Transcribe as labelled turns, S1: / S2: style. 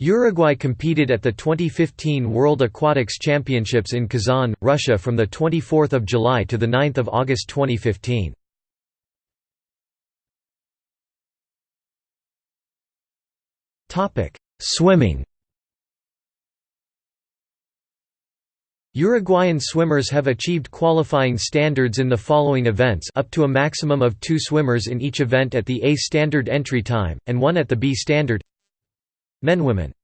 S1: Uruguay competed at the 2015 World Aquatics Championships in Kazan, Russia from 24 July to 9 August 2015. Swimming Uruguayan swimmers have achieved qualifying standards in the following events up to a maximum of two swimmers in each event at the A standard entry time, and one at the B standard Men Women